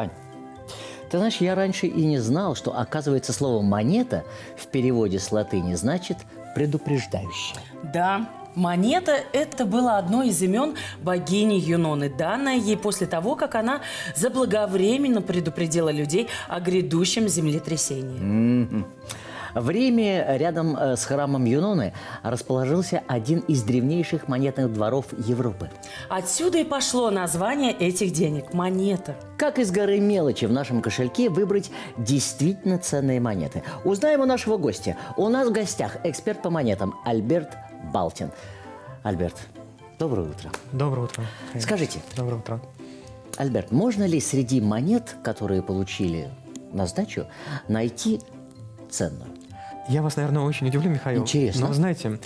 Ань, ты знаешь, я раньше и не знал, что, оказывается, слово «монета» в переводе с латыни значит «предупреждающая». Да, монета – это было одно из имен богини Юноны, данное ей после того, как она заблаговременно предупредила людей о грядущем землетрясении. В Риме рядом э, с храмом Юноны расположился один из древнейших монетных дворов Европы. Отсюда и пошло название этих денег – монета. Как из горы мелочи в нашем кошельке выбрать действительно ценные монеты? Узнаем у нашего гостя. У нас в гостях эксперт по монетам Альберт Балтин. Альберт, доброе утро. Доброе утро. Скажите, Доброе утро. Альберт, можно ли среди монет, которые получили на сдачу, найти ценную? Я вас, наверное, очень удивлю, Михаил. Интересно. Но знаете,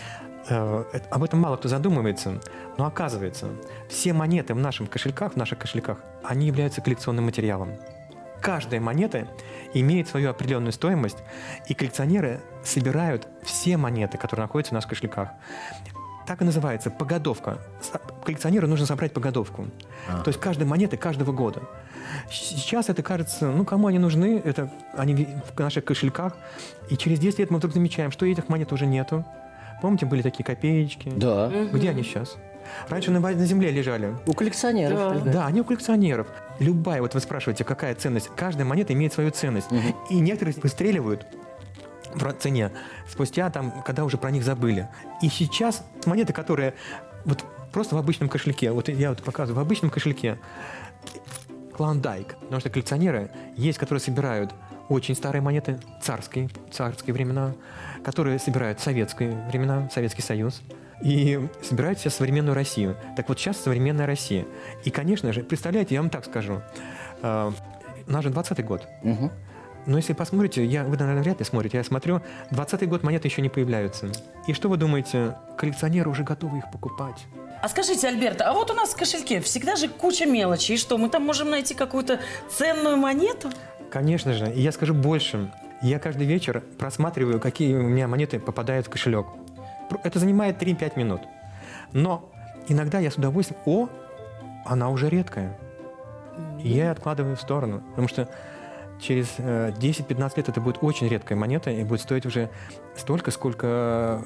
э, об этом мало кто задумывается, но оказывается, все монеты в наших кошельках, в наших кошельках, они являются коллекционным материалом. Каждая монета имеет свою определенную стоимость, и коллекционеры собирают все монеты, которые находятся в наших кошельках. Так и называется погодовка. С- Коллекционеру нужно собрать погодовку. То есть каждой монеты каждого года. Сейчас это кажется, ну кому они нужны, это они в наших кошельках. И через 10 лет мы вдруг замечаем, что этих монет уже нету. Помните, были такие копеечки? Да. Где они сейчас? Раньше на, на земле лежали. У коллекционеров. Да. Да, они у коллекционеров. Любая, вот вы спрашиваете, какая ценность. Каждая монета имеет свою ценность. И некоторые выстреливают в цене спустя там, когда уже про них забыли. И сейчас монеты, которые вот просто в обычном кошельке, вот я вот показываю, в обычном кошельке клондайк, потому что коллекционеры есть, которые собирают очень старые монеты, царские, царские времена, которые собирают советские времена, Советский Союз, и собирают сейчас современную Россию. Так вот сейчас современная Россия. И, конечно же, представляете, я вам так скажу, э, наш же 20-й год, Мгм. Но если посмотрите, я, вы, наверное, вряд ли смотрите, я смотрю, 20-й год монеты еще не появляются. И что вы думаете, коллекционеры уже готовы их покупать? А скажите, Альберт, а вот у нас в кошельке всегда же куча мелочи. И что, мы там можем найти какую-то ценную монету? Конечно же. И я скажу больше. Я каждый вечер просматриваю, какие у меня монеты попадают в кошелек. Это занимает 3-5 минут. Но иногда я с удовольствием... О, она уже редкая. И я откладываю в сторону. Потому что через э, 10-15 лет это будет очень редкая монета и будет стоить уже столько, сколько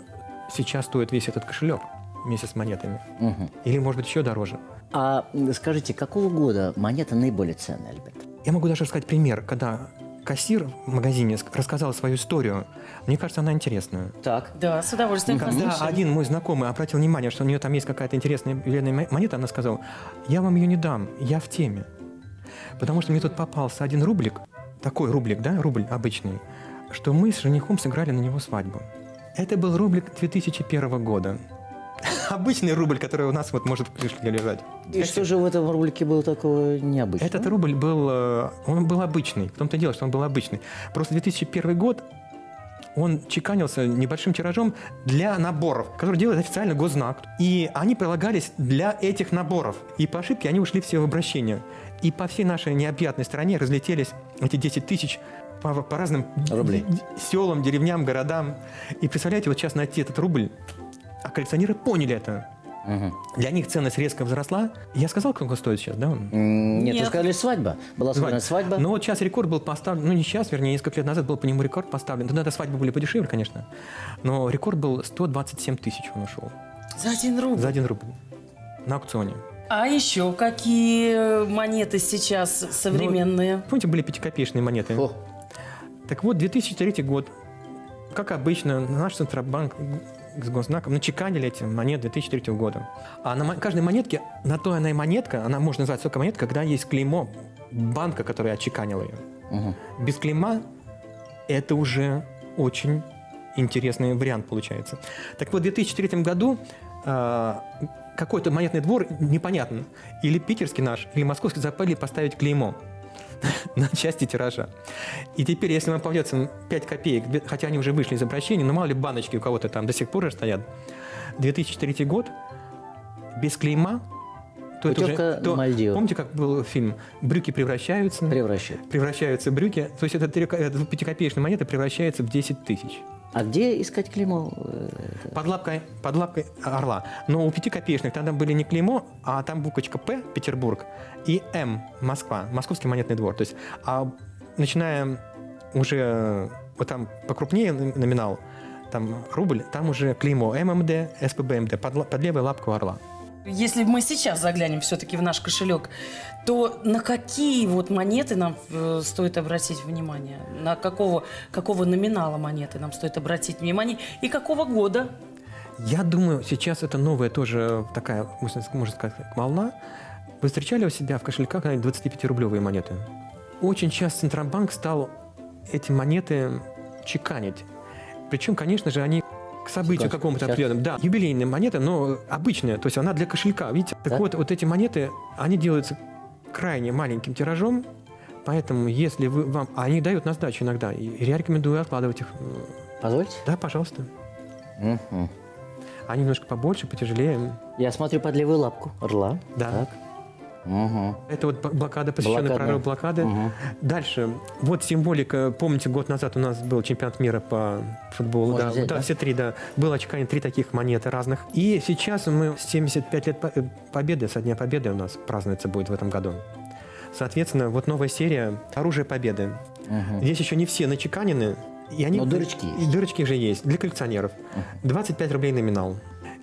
сейчас стоит весь этот кошелек вместе с монетами. Мгм. Или, может быть, еще дороже. А скажите, какого года монета наиболее ценная, Альберт? Я могу даже рассказать пример, когда кассир в магазине ск- рассказал свою историю. Мне кажется, она интересная. Так. Да, с удовольствием Когда послушаем. один мой знакомый обратил внимание, что у нее там есть какая-то интересная ювелирная мо- монета, она сказала, я вам ее не дам, я в теме. Потому что мне тут попался один рублик, такой рублик, да, рубль обычный, что мы с женихом сыграли на него свадьбу. Это был рублик 2001 года. Обычный рубль, который у нас вот может в кошельке лежать. И что же в этом ролике было такого необычного? Этот рубль был, э, он был обычный. В том-то и дело, что он был обычный. Просто 2001 год, он чеканился небольшим тиражом для наборов, которые делает официально госзнак. И они прилагались для этих наборов. И по ошибке они ушли все в обращение. И по всей нашей необъятной стране разлетелись эти 10 тысяч по, по разным Рублей. селам, деревням, городам. И представляете, вот сейчас найти этот рубль, а коллекционеры поняли это. Мгм. Для них ценность резко возросла. Я сказал, сколько стоит сейчас, да? он? М, Нет, вы Нет. сказали свадьба. Была сыграна свадьба. Но вот сейчас рекорд был поставлен, ну не сейчас, вернее, несколько лет назад был по нему рекорд поставлен. Тогда свадьбы были подешевле, конечно. Но рекорд был 127 тысяч он ушел. За один рубль. За один рубль. На аукционе. А еще какие монеты сейчас современные? Помните, были пятикопеечные монеты? О, Так вот, 2003 год. Как обычно, наш Центробанк с Госнаком начеканили эти монеты 2003 года. А на каждой монетке, на то она и монетка, она можно назвать только монетка, когда есть клеймо банка, которая отчеканила ее. мгм. Без клейма это уже очень интересный вариант получается. Так вот, в 2003 году э, какой-то монетный двор, непонятно, или питерский наш, или московский забыли поставить клеймо на части тиража. И теперь, если вам попадется 5 копеек, хотя они уже вышли из обращения, но мало ли баночки у кого-то там до сих пор же стоят, 2003 год, без клейма, то это уже... то- Мальдивы. помните, как был фильм «Брюки превращаются»? Превращаются в брюки, то есть эта пятикопеечная монета превращается в 10 тысяч. А где искать клеймо? Под лапкой, под лапкой орла. Но у пятикопеечных тогда были не клеймо, а там буквочка П, Петербург, и М, Москва, Московский монетный двор. То есть, а начиная уже вот там покрупнее номинал, там рубль, там уже клеймо ММД, СПБМД, под, под левой лапкой орла. Если мы сейчас заглянем все-таки в наш кошелек, то на какие вот монеты нам э, стоит обратить внимание? На какого, какого номинала монеты нам стоит обратить внимание? И какого года? Я думаю, сейчас это новая тоже такая, можно сказать, волна. Вы встречали у себя в кошельках 25-рублевые монеты? Очень часто Центробанк стал эти монеты чеканить. Причем, конечно же, они к событию какому-то определенному. Да, юбилейная монета, но обычная, то есть она для кошелька, видите? Так Да. вот, вот эти монеты, они делаются крайне маленьким тиражом, поэтому если вы вам... А они дают на сдачу иногда, и я рекомендую откладывать их. Позвольте. Да, пожалуйста. Мгм. Они немножко побольше, потяжелее. Я смотрю под левую лапку орла. Да. Так. Мгм. Это вот блокада, посвященная прорыву блокады. Мгм. Дальше. Вот символика. Помните, год назад у нас был чемпионат мира по футболу. Можно да, взять, да, да? все три, да. Было очкание три таких монеты разных. И сейчас мы 75 лет э, победы, со дня победы у нас празднуется будет в этом году. Соответственно, вот новая серия «Оружие победы». Мгм. Здесь еще не все начеканены. И они, Но дырочки И есть. дырочки же есть для коллекционеров. 25 рублей номинал.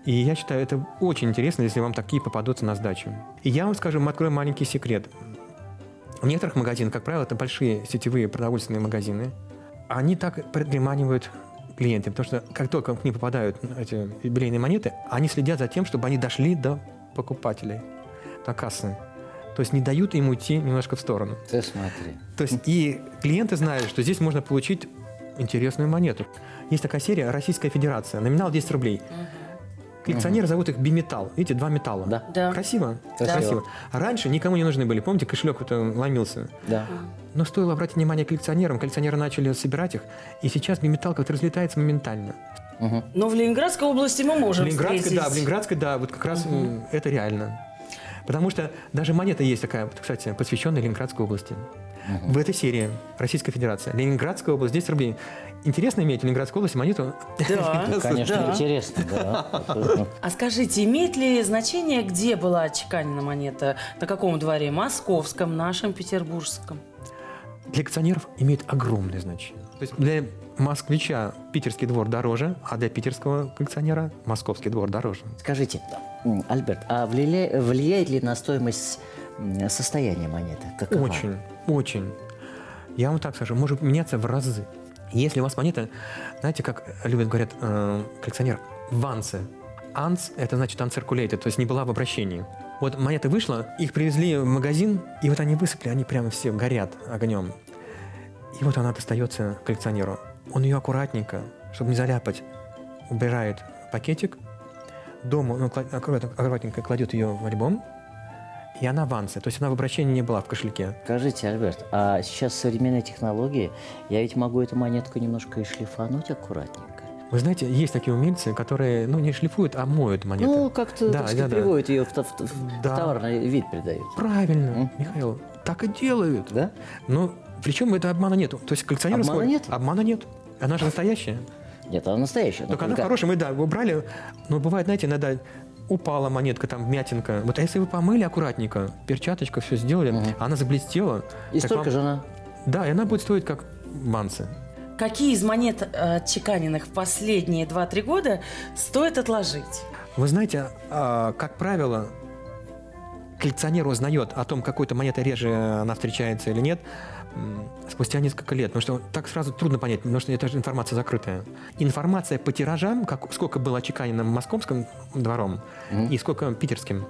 И я считаю, это очень интересно, если вам такие попадутся на сдачу. И я вам скажу, открою маленький секрет. В некоторых магазинах, как правило, это большие сетевые продовольственные магазины, они так приманивают клиентов, потому что как только к ним попадают эти юбилейные монеты, они следят за тем, чтобы они дошли до покупателей, до кассы. То есть не дают им уйти немножко в сторону. Ты смотри. То есть и клиенты знают, что здесь можно получить интересную монету. Есть такая серия «Российская Федерация». Номинал 10 рублей. Коллекционеры зовут их биметалл. Видите, два металла. Да. Да. Красиво? Красиво. А раньше никому не нужны были. Помните, кошелек это ломился. Да. Но стоило обратить внимание коллекционерам, коллекционеры начали собирать их, и сейчас биметалл как-то разлетается моментально. Мгм. Но в Ленинградской области мы В можем Ленинградской, встретить. да, в Ленинградской, да, вот как раз м, это реально. Потому что даже монета есть такая, вот, кстати, посвященная Ленинградской области. В этой серии Российская Федерация. Ленинградская область, 10 рублей. Интересно иметь в Ленинградской области монету? Да. Ну, конечно, Да. интересно, да. А скажите, имеет ли значение, где была отчеканена монета? На каком дворе? Московском, нашем, петербургском? Для коллекционеров имеет огромное значение. То есть для москвича питерский двор дороже, а для питерского коллекционера московский двор дороже. Скажите, Альберт, а влия- влияет ли на стоимость м, состояния монеты? Какова? Очень, очень. Я вам так скажу, может меняться в разы. Если у вас монета, знаете, как любят говорят э, коллекционер, вансы. Анс – это значит uncirculated, то есть не была в обращении. Вот монета вышла, их привезли в магазин, и вот они высыпали, они прямо все горят огнем. И вот она достается коллекционеру. Он ее аккуратненько, чтобы не заляпать, убирает пакетик, дома он аккуратно- аккуратненько кладет ее в альбом, и она в авансе. То есть она в обращении не была в кошельке. Скажите, Альберт, а сейчас современные технологии, я ведь могу эту монетку немножко и шлифануть аккуратненько. Вы знаете, есть такие умельцы, которые, ну, не шлифуют, а моют монеты. Ну, как-то, Да, так да, да. приводят ее в, в в Да. товарный вид придают. Правильно, М? Михаил, так и делают. Да? Но причем это обмана нет. То есть коллекционеры Обмана смотрят- нет? Обмана нет. Она же настоящая. Она настоящая. но Только она только- хорошая, мы, да, убрали. Но бывает, знаете, иногда упала монетка, там, мятинка. Вот а если вы помыли аккуратненько, перчаточка, все сделали, Мгм. она заблестела. И столько вам- же она... Да, и она будет стоить как мансы. Какие из монет, э, отчеканенных в последние 2-3 года, стоит отложить? Вы знаете, а, как правило, коллекционер узнает о том, какой-то монетой реже она встречается или нет, спустя несколько лет. Потому что так сразу трудно понять, потому что это же информация закрытая. Информация по тиражам, как, сколько было отчеканено московским двором Мгм. и сколько питерским,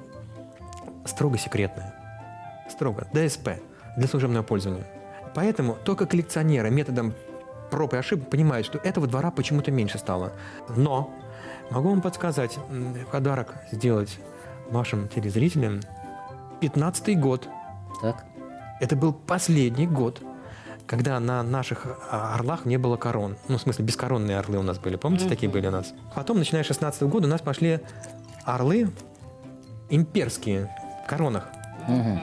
строго секретная. Строго. ДСП для служебного пользования. Поэтому только коллекционеры методом проб и ошибок понимают, что этого двора почему-то меньше стало. Но могу вам подсказать, подарок сделать вашим телезрителям 15 год. Так? Это был последний год, когда на наших а, орлах не было корон. Ну, в смысле, бескоронные орлы у нас были. Помните, такие были у нас? Потом, начиная с 16 года, у нас пошли орлы имперские в коронах. Мгм.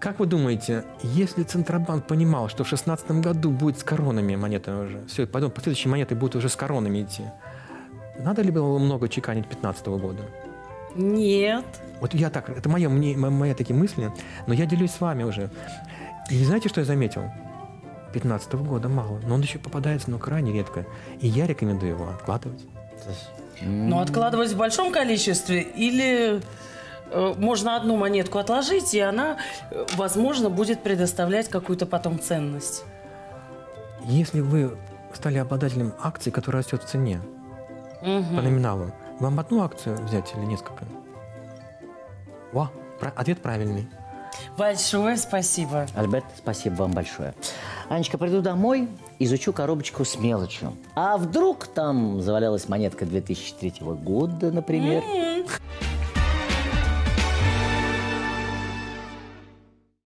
Как вы думаете, если Центробанк понимал, что в 16 году будет с коронами монетами уже, все, потом последующие монеты будут уже с коронами идти, надо ли было много чеканить 15 года? Нет. Вот я так, это мое, мне, мо- мои такие мысли, но я делюсь с вами уже. И знаете, что я заметил? 15 года мало, но он еще попадается, но крайне редко. И я рекомендую его откладывать. Но откладывать в большом количестве или э, можно одну монетку отложить, и она, э, возможно, будет предоставлять какую-то потом ценность. Если вы стали обладателем акций, которая растет в цене Мгм. по номиналу, вам одну акцию взять или несколько? Во, про- ответ правильный. Большое спасибо. Альберт, спасибо вам большое. Анечка, приду домой, изучу коробочку с мелочью. А вдруг там завалялась монетка 2003 года, например? М,